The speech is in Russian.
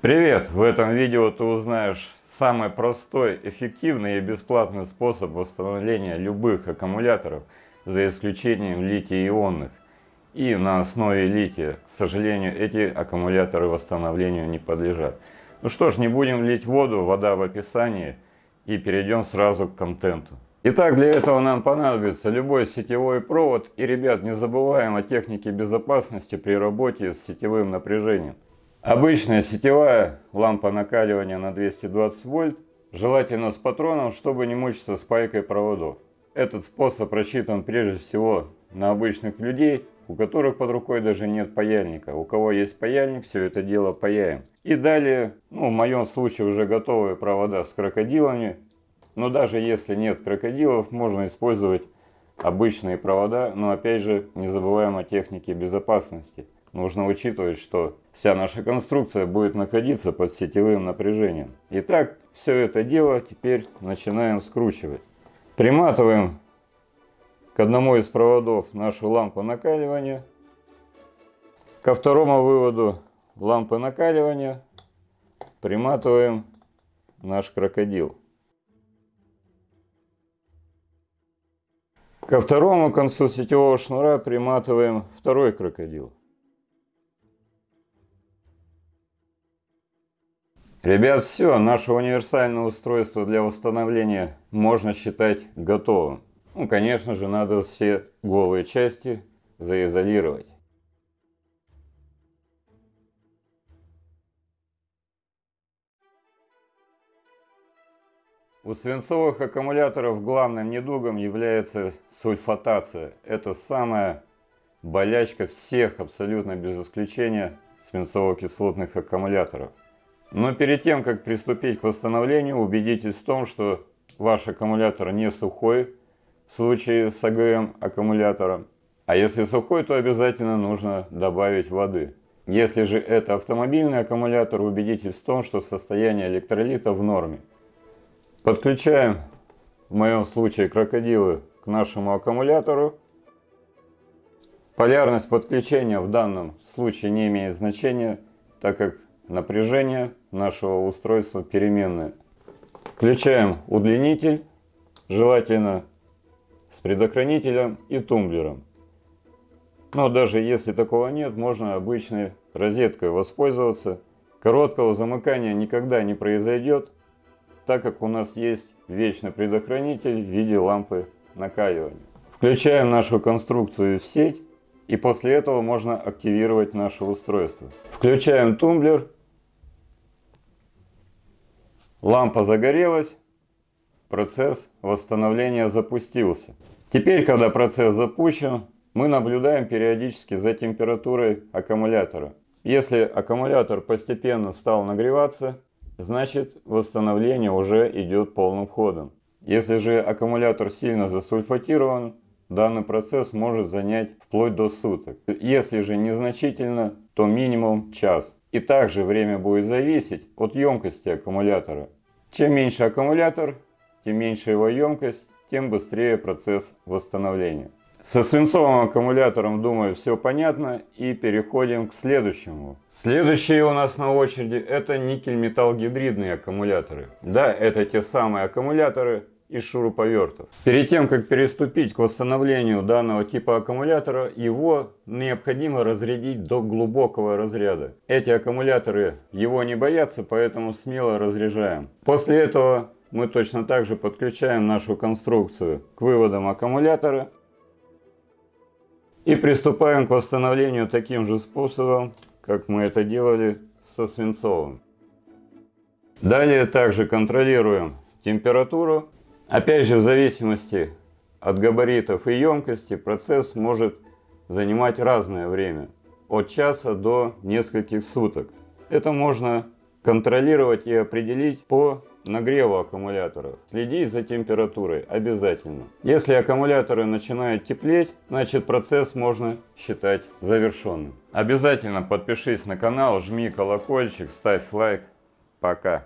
Привет! В этом видео ты узнаешь самый простой, эффективный и бесплатный способ восстановления любых аккумуляторов, за исключением литий-ионных. И на основе лития, к сожалению, эти аккумуляторы восстановлению не подлежат. Ну что ж, не будем лить воду, вода в описании, и перейдем сразу к контенту. Итак, для этого нам понадобится любой сетевой провод. И, ребят, не забываем о технике безопасности при работе с сетевым напряжением. Обычная сетевая лампа накаливания на 220 вольт, желательно с патроном, чтобы не мучиться с пайкой проводов. Этот способ рассчитан прежде всего на обычных людей, у которых под рукой даже нет паяльника. У кого есть паяльник, все это дело паяем. И далее, ну в моем случае уже готовые провода с крокодилами. Но даже если нет крокодилов, можно использовать обычные провода, но опять же не забываем о технике безопасности нужно учитывать, что вся наша конструкция будет находиться под сетевым напряжением. Итак, все это дело теперь начинаем скручивать. Приматываем к одному из проводов нашу лампу накаливания. Ко второму выводу лампы накаливания приматываем наш крокодил. Ко второму концу сетевого шнура приматываем второй крокодил. Ребят, все, наше универсальное устройство для восстановления можно считать готовым. Ну, конечно же, надо все голые части заизолировать. У свинцовых аккумуляторов главным недугом является сульфатация. Это самая болячка всех, абсолютно без исключения, свинцово-кислотных аккумуляторов. Но перед тем, как приступить к восстановлению, убедитесь в том, что ваш аккумулятор не сухой в случае с АГМ аккумулятором. А если сухой, то обязательно нужно добавить воды. Если же это автомобильный аккумулятор, убедитесь в том, что состояние электролита в норме. Подключаем, в моем случае, крокодилы к нашему аккумулятору. Полярность подключения в данном случае не имеет значения, так как напряжение нашего устройства переменное. Включаем удлинитель, желательно с предохранителем и тумблером. Но даже если такого нет, можно обычной розеткой воспользоваться. Короткого замыкания никогда не произойдет, так как у нас есть вечный предохранитель в виде лампы накаливания. Включаем нашу конструкцию в сеть и после этого можно активировать наше устройство. Включаем тумблер Лампа загорелась, процесс восстановления запустился. Теперь, когда процесс запущен, мы наблюдаем периодически за температурой аккумулятора. Если аккумулятор постепенно стал нагреваться, значит восстановление уже идет полным ходом. Если же аккумулятор сильно засульфатирован, данный процесс может занять вплоть до суток. Если же незначительно, то минимум час. И также время будет зависеть от емкости аккумулятора. Чем меньше аккумулятор, тем меньше его емкость, тем быстрее процесс восстановления. Со свинцовым аккумулятором, думаю, все понятно. И переходим к следующему. Следующие у нас на очереди это никель-металл-гидридные аккумуляторы. Да, это те самые аккумуляторы, из шуруповертов. Перед тем, как переступить к восстановлению данного типа аккумулятора, его необходимо разрядить до глубокого разряда. Эти аккумуляторы его не боятся, поэтому смело разряжаем. После этого мы точно так же подключаем нашу конструкцию к выводам аккумулятора и приступаем к восстановлению таким же способом, как мы это делали со свинцовым. Далее также контролируем температуру Опять же, в зависимости от габаритов и емкости процесс может занимать разное время, от часа до нескольких суток. Это можно контролировать и определить по нагреву аккумулятора. Следить за температурой обязательно. Если аккумуляторы начинают теплеть, значит процесс можно считать завершенным. Обязательно подпишись на канал, жми колокольчик, ставь лайк. Пока.